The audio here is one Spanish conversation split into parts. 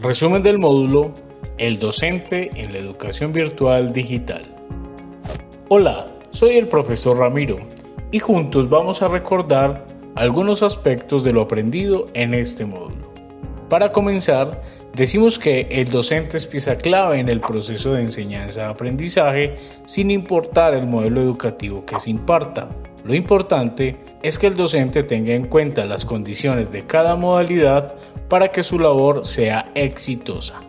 Resumen del módulo El docente en la educación virtual digital. Hola, soy el profesor Ramiro y juntos vamos a recordar algunos aspectos de lo aprendido en este módulo. Para comenzar, decimos que el docente es pieza clave en el proceso de enseñanza-aprendizaje sin importar el modelo educativo que se imparta. Lo importante es que el docente tenga en cuenta las condiciones de cada modalidad para que su labor sea exitosa.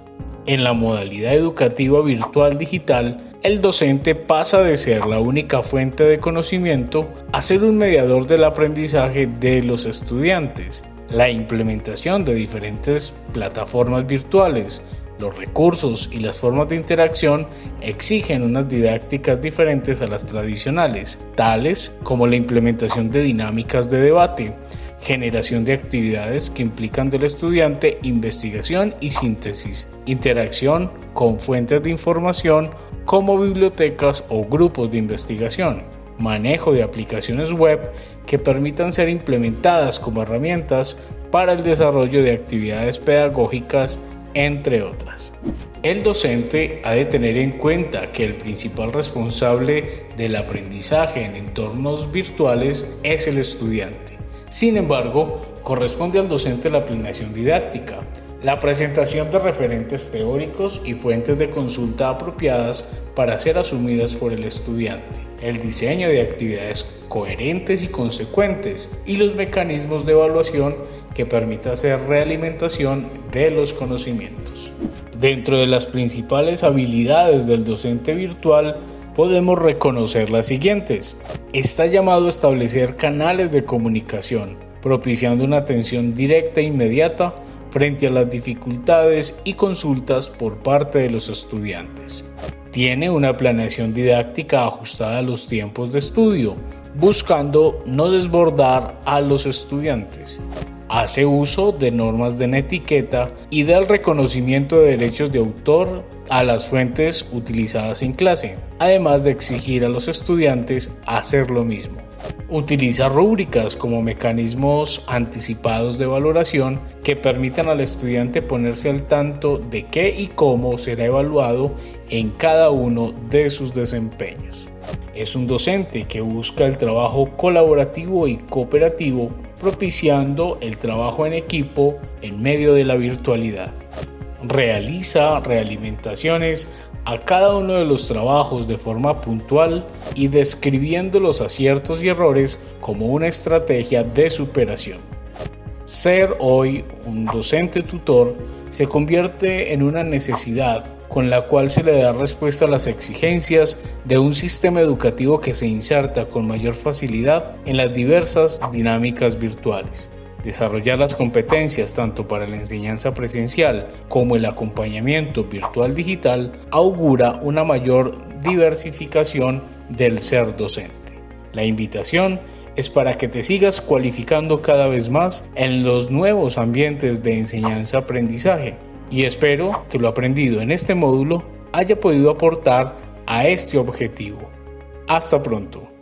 En la modalidad educativa virtual digital, el docente pasa de ser la única fuente de conocimiento a ser un mediador del aprendizaje de los estudiantes. La implementación de diferentes plataformas virtuales, los recursos y las formas de interacción exigen unas didácticas diferentes a las tradicionales, tales como la implementación de dinámicas de debate, generación de actividades que implican del estudiante investigación y síntesis, interacción con fuentes de información como bibliotecas o grupos de investigación, manejo de aplicaciones web que permitan ser implementadas como herramientas para el desarrollo de actividades pedagógicas, entre otras. El docente ha de tener en cuenta que el principal responsable del aprendizaje en entornos virtuales es el estudiante sin embargo, corresponde al docente la planeación didáctica, la presentación de referentes teóricos y fuentes de consulta apropiadas para ser asumidas por el estudiante, el diseño de actividades coherentes y consecuentes y los mecanismos de evaluación que permita hacer realimentación de los conocimientos. Dentro de las principales habilidades del docente virtual podemos reconocer las siguientes. Está llamado a establecer canales de comunicación, propiciando una atención directa e inmediata frente a las dificultades y consultas por parte de los estudiantes. Tiene una planeación didáctica ajustada a los tiempos de estudio, buscando no desbordar a los estudiantes hace uso de normas de etiqueta y del reconocimiento de derechos de autor a las fuentes utilizadas en clase, además de exigir a los estudiantes hacer lo mismo. Utiliza rúbricas como mecanismos anticipados de valoración que permitan al estudiante ponerse al tanto de qué y cómo será evaluado en cada uno de sus desempeños. Es un docente que busca el trabajo colaborativo y cooperativo propiciando el trabajo en equipo en medio de la virtualidad. Realiza realimentaciones a cada uno de los trabajos de forma puntual y describiendo los aciertos y errores como una estrategia de superación. Ser hoy un docente tutor se convierte en una necesidad con la cual se le da respuesta a las exigencias de un sistema educativo que se inserta con mayor facilidad en las diversas dinámicas virtuales. Desarrollar las competencias tanto para la enseñanza presencial como el acompañamiento virtual digital augura una mayor diversificación del ser docente. La invitación es para que te sigas cualificando cada vez más en los nuevos ambientes de enseñanza-aprendizaje y espero que lo aprendido en este módulo haya podido aportar a este objetivo. Hasta pronto.